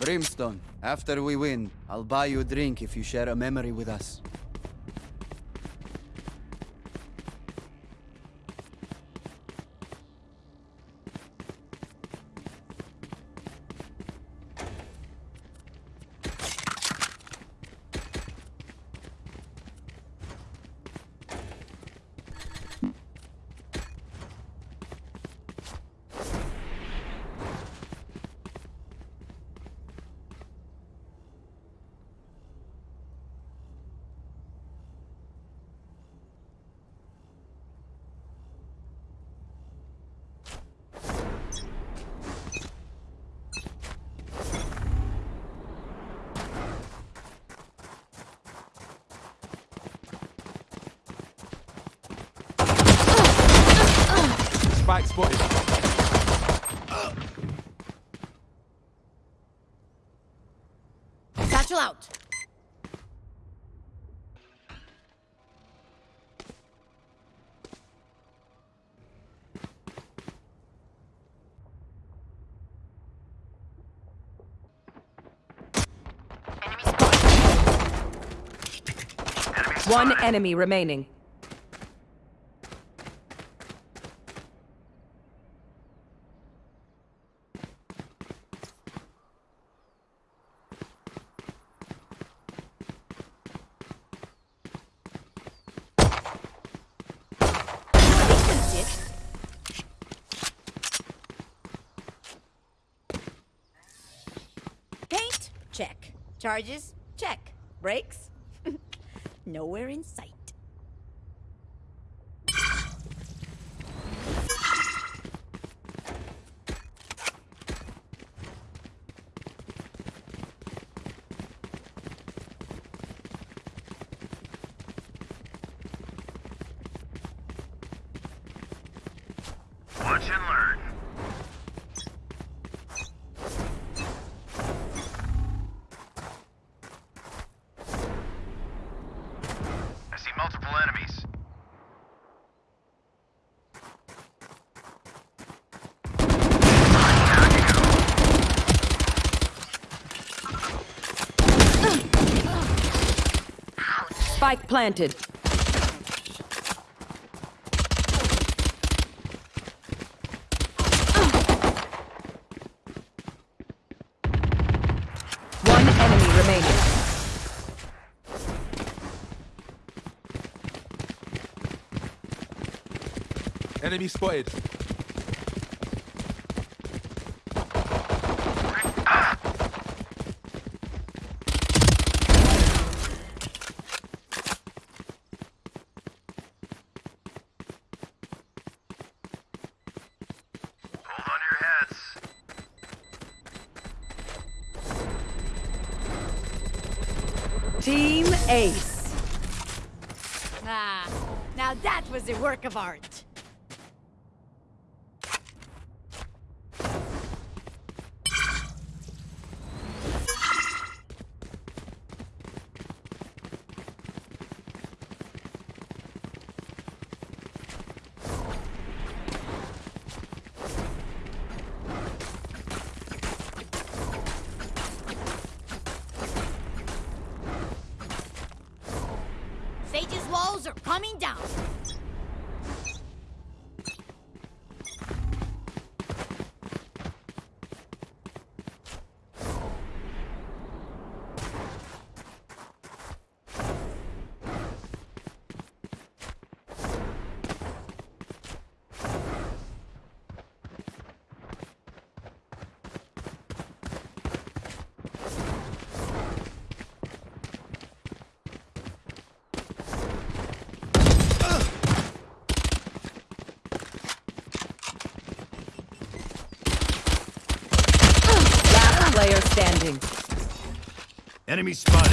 Brimstone, after we win, I'll buy you a drink if you share a memory with us. Out. One enemy remaining. Paint? Check. Charges? Check. Brakes? Nowhere in sight. Watch and learn. Planted. One enemy remaining. Enemy spotted. Ace. Ah, now that was a work of art. Sage's walls are coming down. Last player standing. Enemy spotted.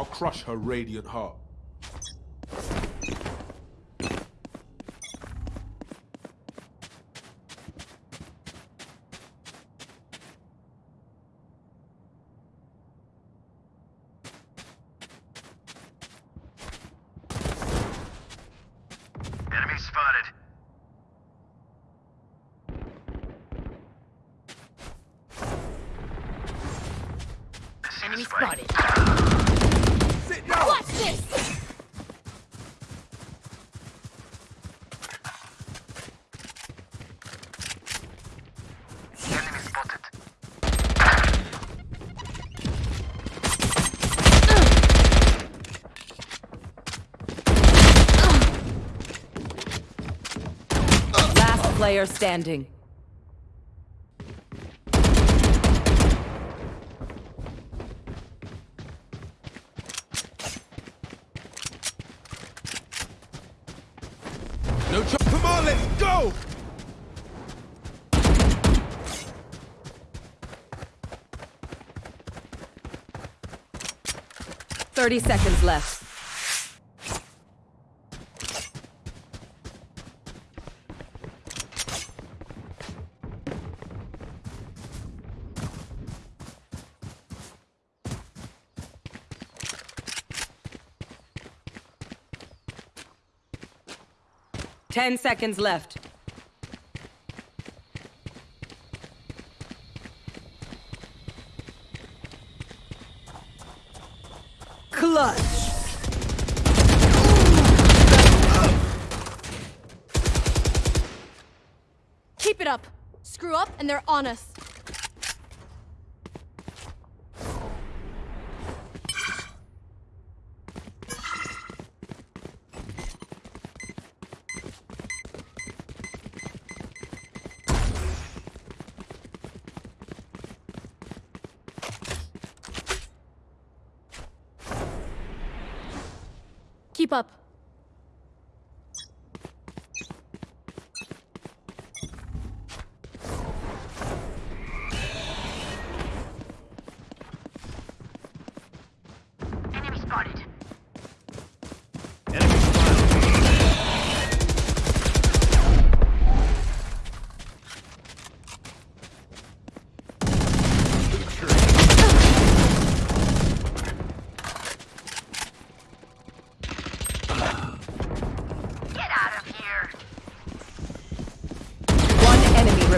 I'll crush her radiant heart. Enemy spotted. I see the Enemy spike. spotted. Sit down! Watch this! Enemy spotted. Last player standing. No Come on, let's go! Thirty seconds left. Ten seconds left. Clutch. Keep it up. Screw up and they're on us.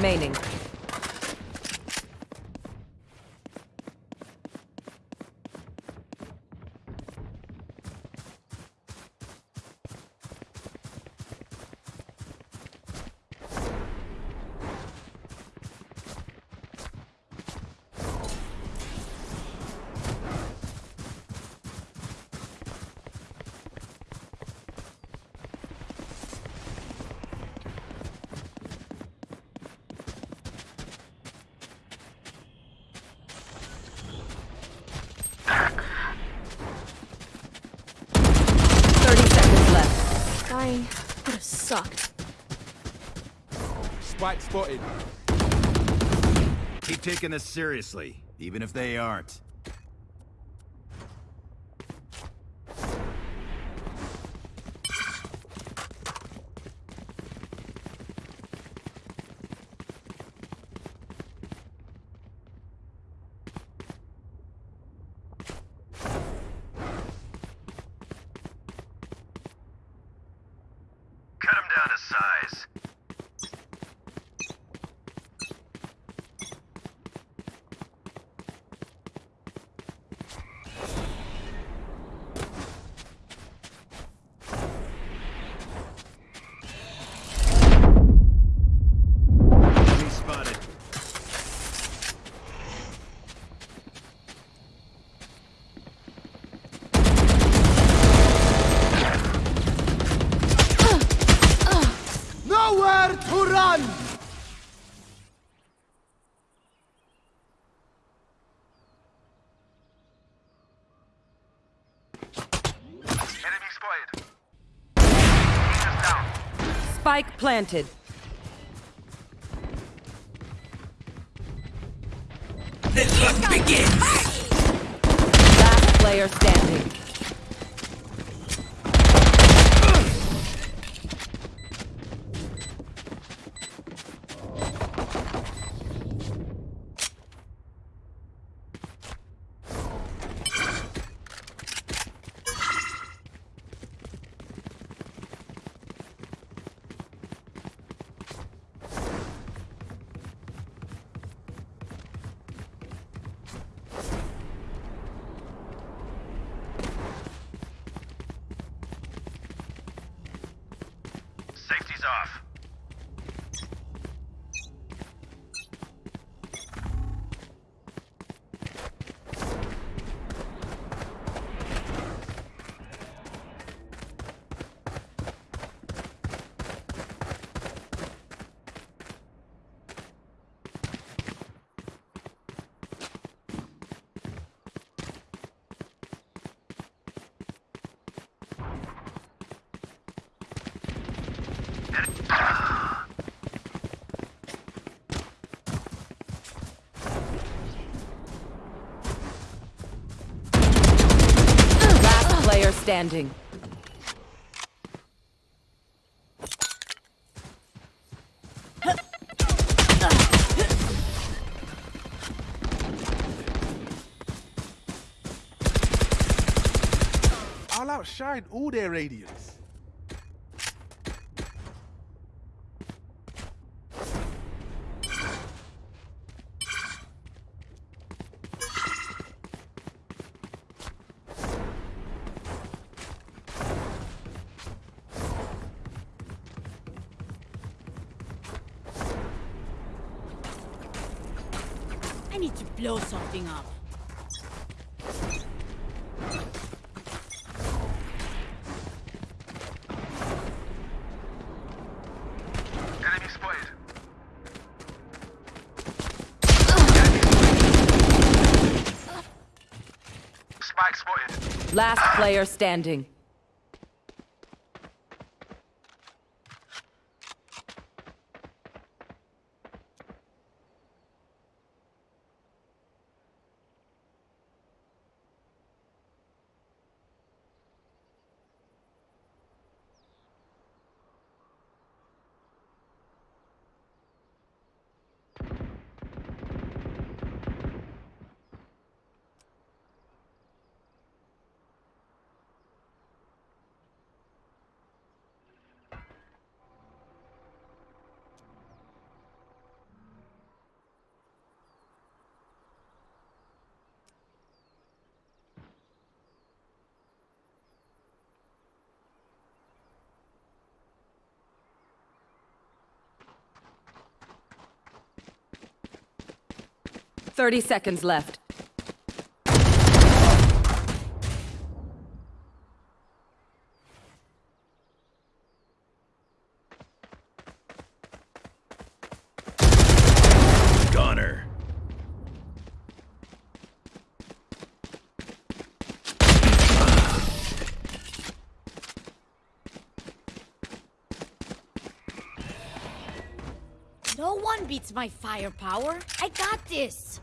Remaining. Thirty seconds left. Dying would have sucked. Spike spotted. Keep taking this seriously, even if they aren't. Cut him down to size. Enemy spotted. Nowhere to run! Enemy spotted. He's down. Spike planted. Last player standing. Player standing. I'll outshine all their radiance. Need to blow something up. Enemy spotted. Spike spotted. Last player standing. Thirty seconds left. Goner. No one beats my firepower. I got this.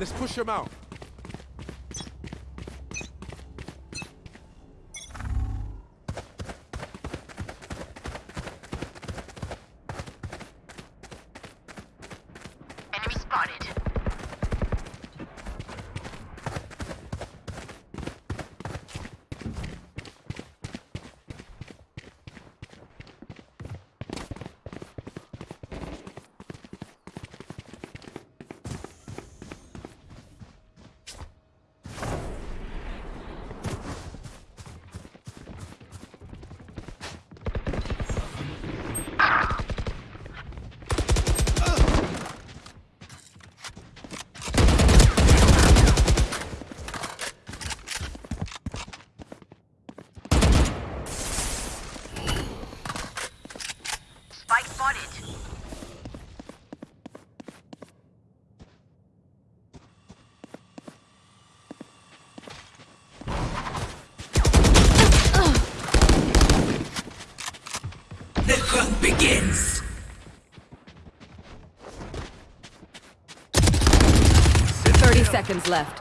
Let's push him out. Left.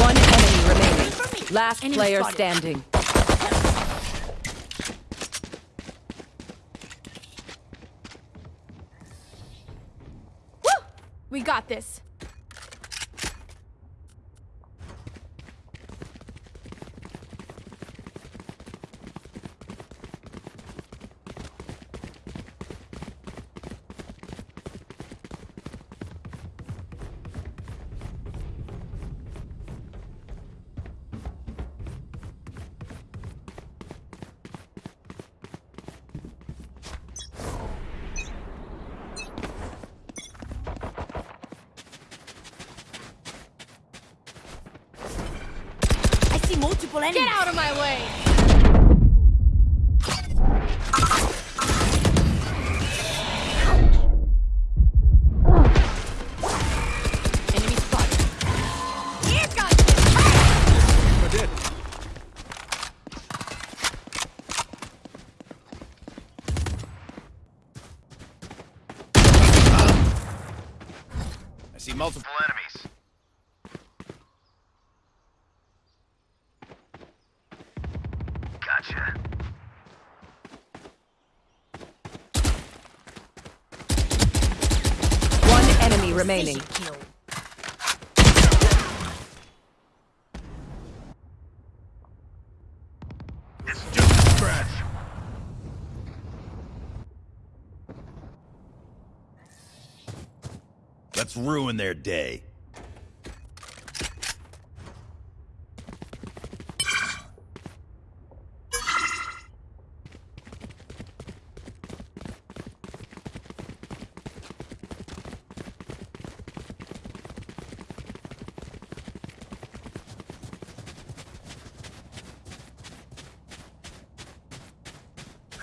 One enemy remaining. Last Enemy player spotted. standing. Woo! We got this. Multiple enemies. Get out of my way! Enemy remaining. kill. It's just a scratch. Let's ruin their day.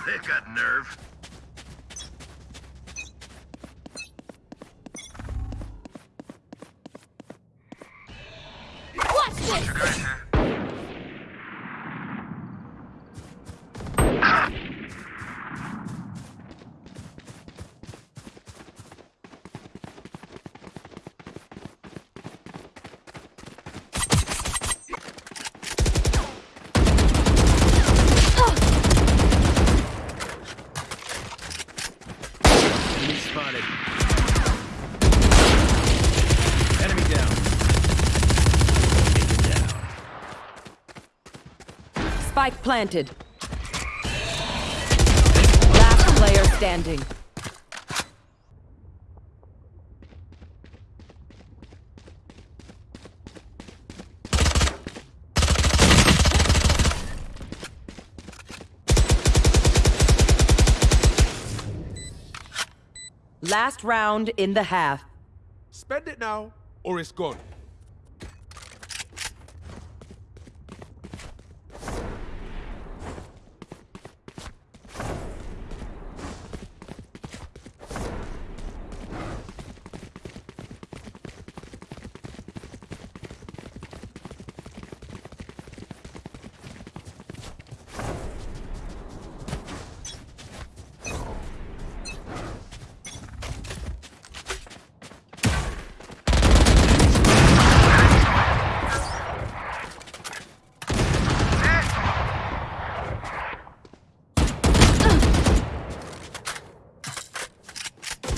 They've got nerve. Watch this! Enemy spotted. Enemy down. Taken down. Spike planted. Last player standing. Last round in the half. Spend it now, or it's gone.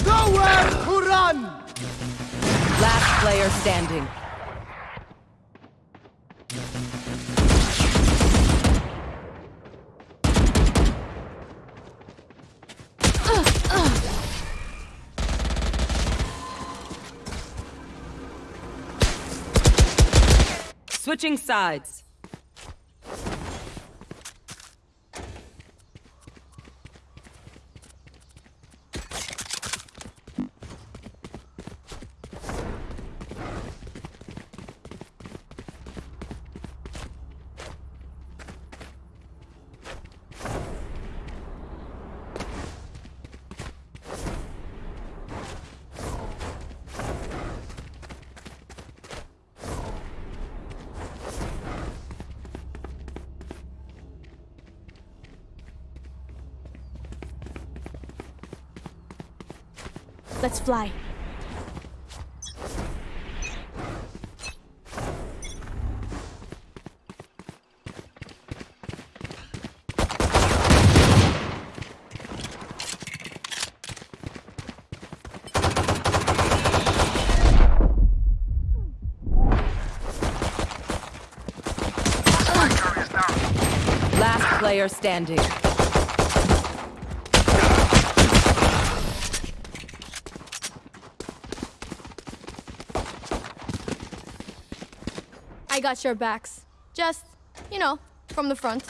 Nowhere to run! Last player standing. Switching sides. Let's fly. Last player standing. I got your backs. Just, you know, from the front.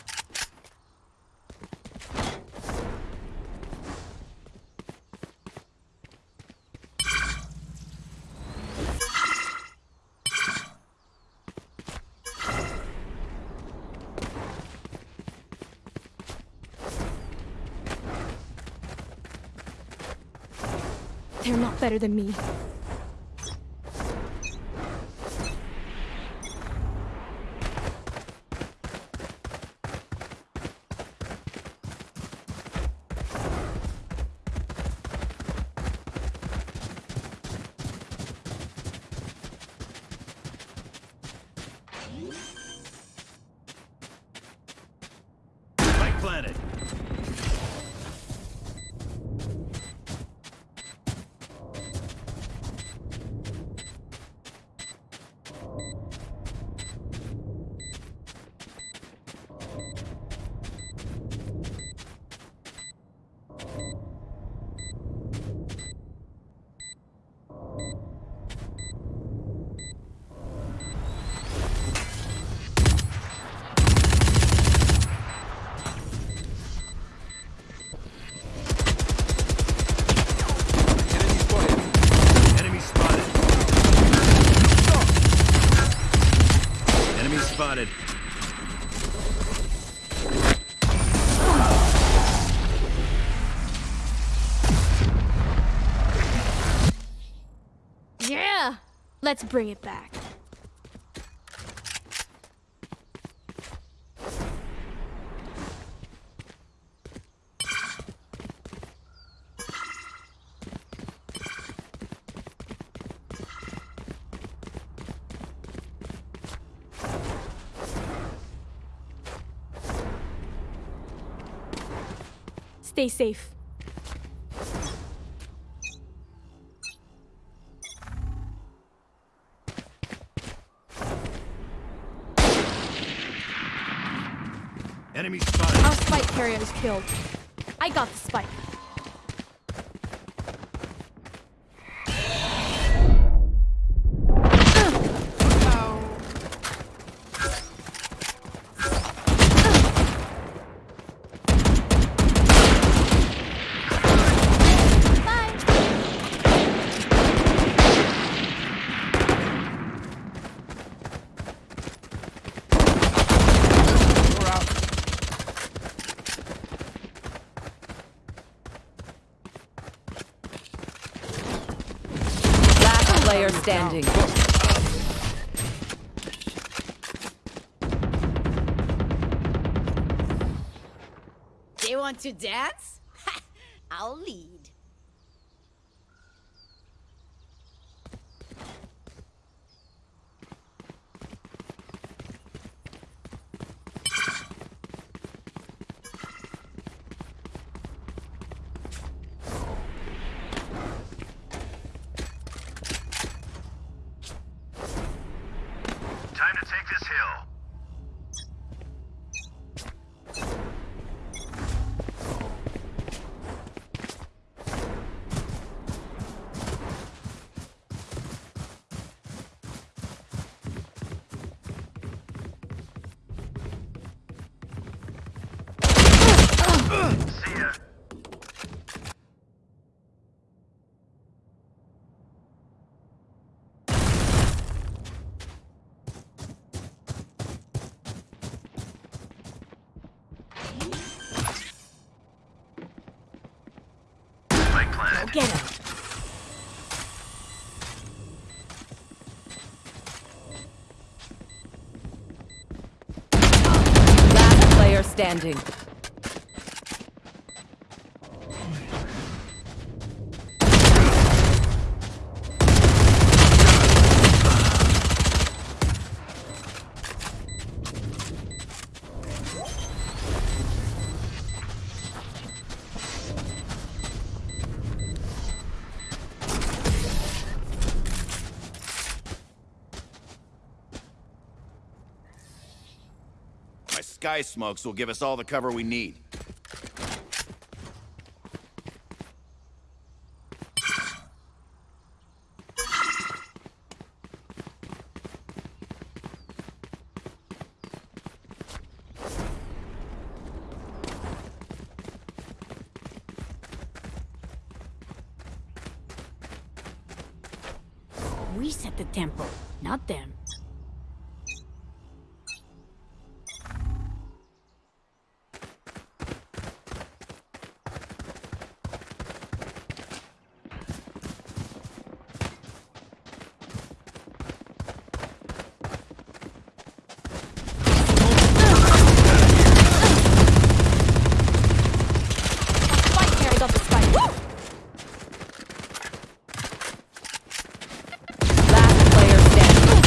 They're not better than me. Let's bring it back. Stay safe. Spike is killed. I got the spike. Player standing. They want to dance? I'll lead. Get him. Last player standing. Sky smokes will give us all the cover we need. We set the tempo, not them. Spike carry got the spike. Last player standing.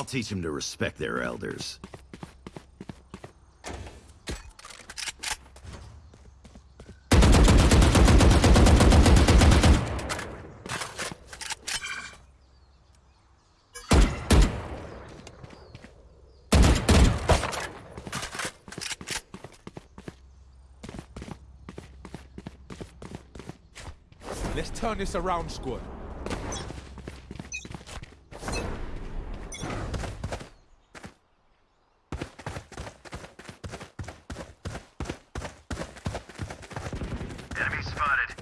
I'll teach them to respect their elders. Let's turn this around, squad. Enemy spotted.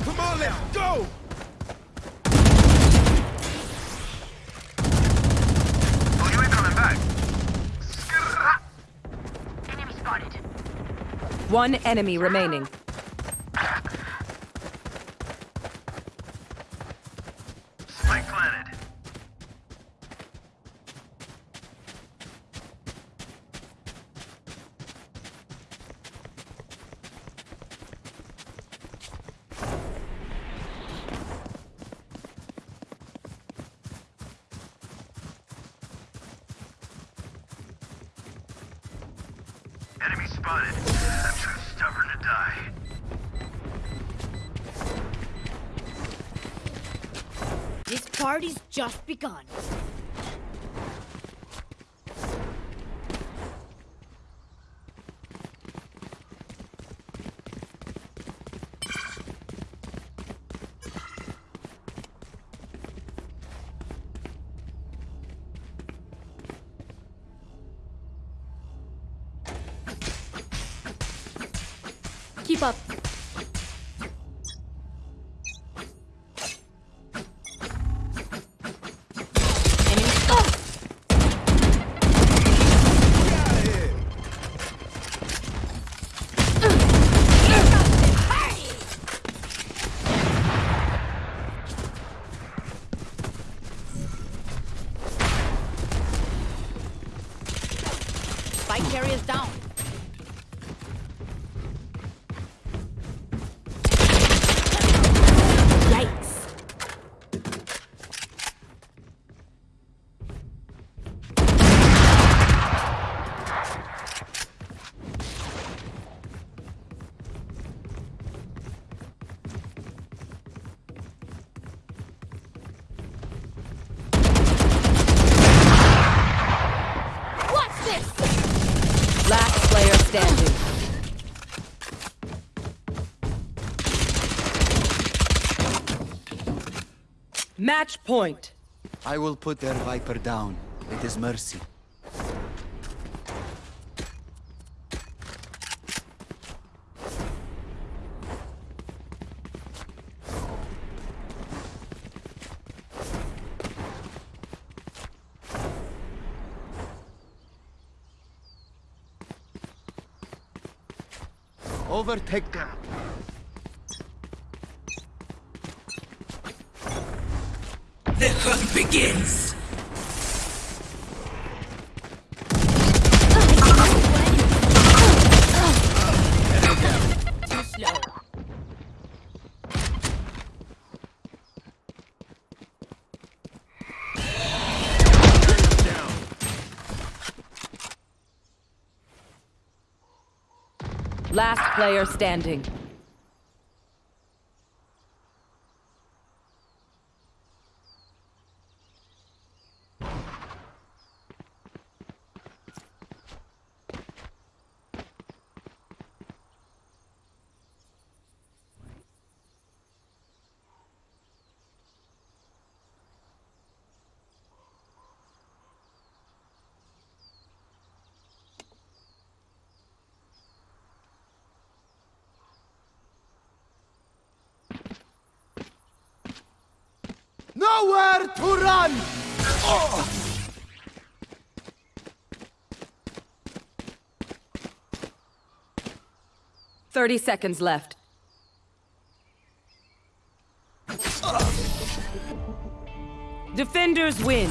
Come on, let's go! Oh, you ain't coming back. Skrrra. Enemy spotted. One enemy remaining. Begun. Keep up. Standing. Match point. I will put their Viper down. It is mercy. Overtake them. Too Last player standing. Nowhere to run! 30 seconds left. Defenders win.